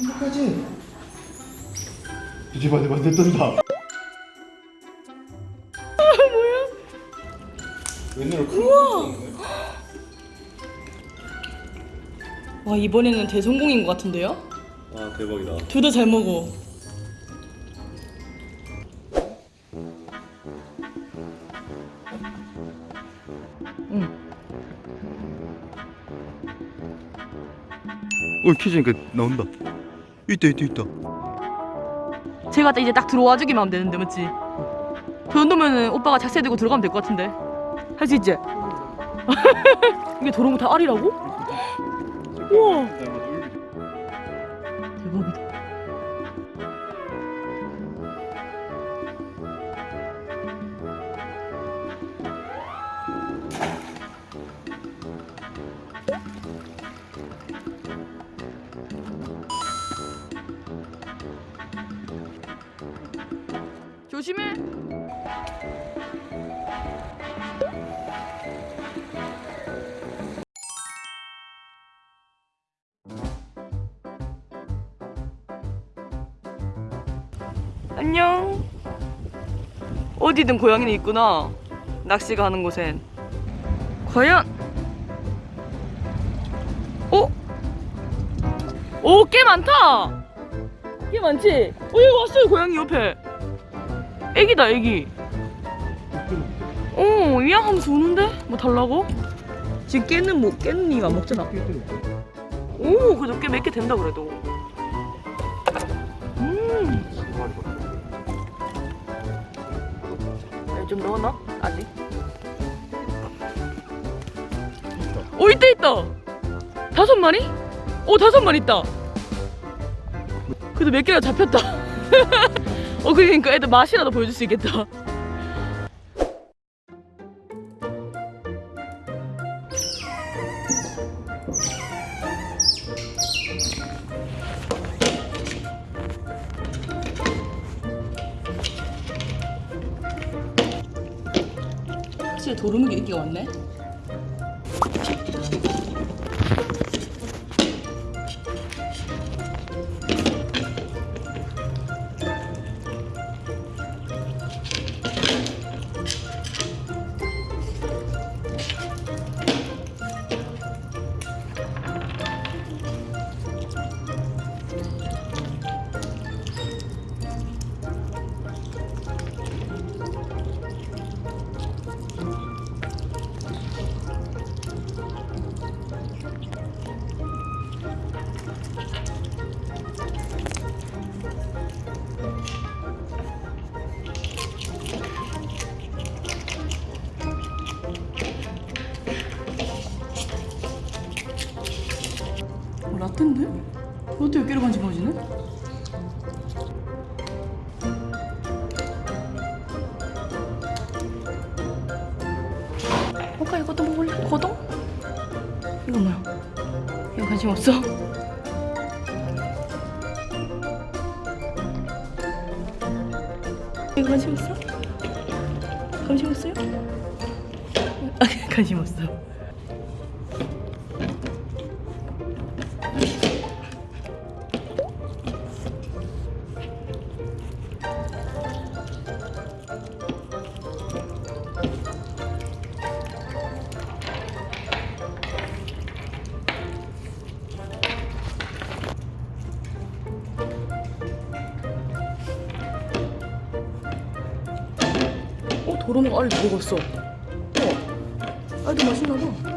행복하지? 뒤집어 뒤집어 뜬다 뭐야? 웬일로 큰 우와 와 이번에는 대성공인 것 같은데요? 아 대박이다 둘 다 잘 먹어. 어 키즈니까 나온다 있다 있다 있다 제가 이제 딱 들어와 주기만 하면 되는데 맞지? 그 정도면은 오빠가 작세 들고 들어가면 될 것 같은데 할 수 있지? 이게 저런 거 다 알이라고? 우와 대박이다 조심해. 안녕. 어디든 고양이는 있구나. 낚시가 하는 곳엔. 과연? 어? 오꽤 많다! 꽤 많지? 어 여기 왔어요 고양이 옆에 애기다 애기 어 위양하면서 우는데? 뭐 달라고? 지금 깨는 뭐 깨는 이가 안 먹잖아 오 그래도 꽤 몇 개 된다 그래도 음 네, 좀 넣었나? 아직 오 있다 있다 다섯 마리? 오 다섯 마리 있다 그래도 몇 개가 잡혔다 어 그러니까 애들 맛이라도 보여줄 수 있겠다. 도루묵이 인기가 많네 라떼인데? 어떻게 여기로 간지러지네? 오빠 이것도 먹을래? 고동? 이거 뭐야? 이거 관심 없어? 이거 관심 없어? 관심 없어요? 아, 관심 없어. 그런 거 알도 먹었어? 뭐 어. 알도 맛있나 봐.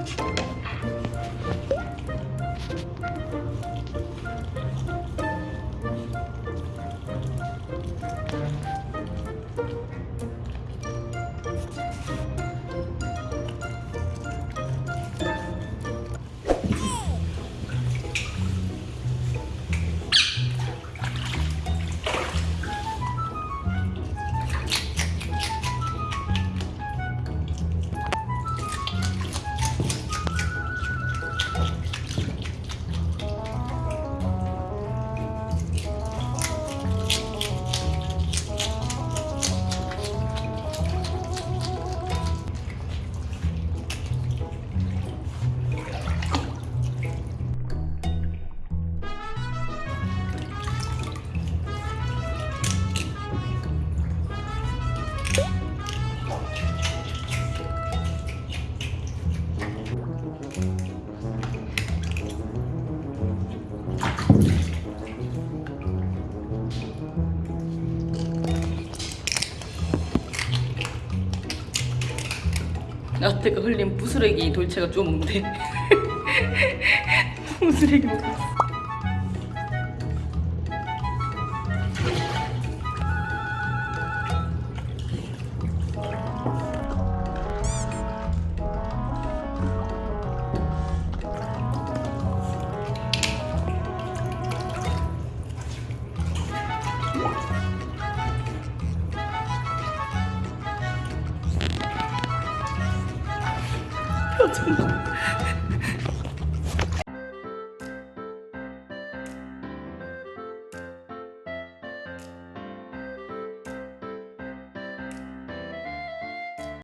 여태까 흘린 부스레기 돌체가 쪼 먹는데. 부스레기 먹고 있어 표정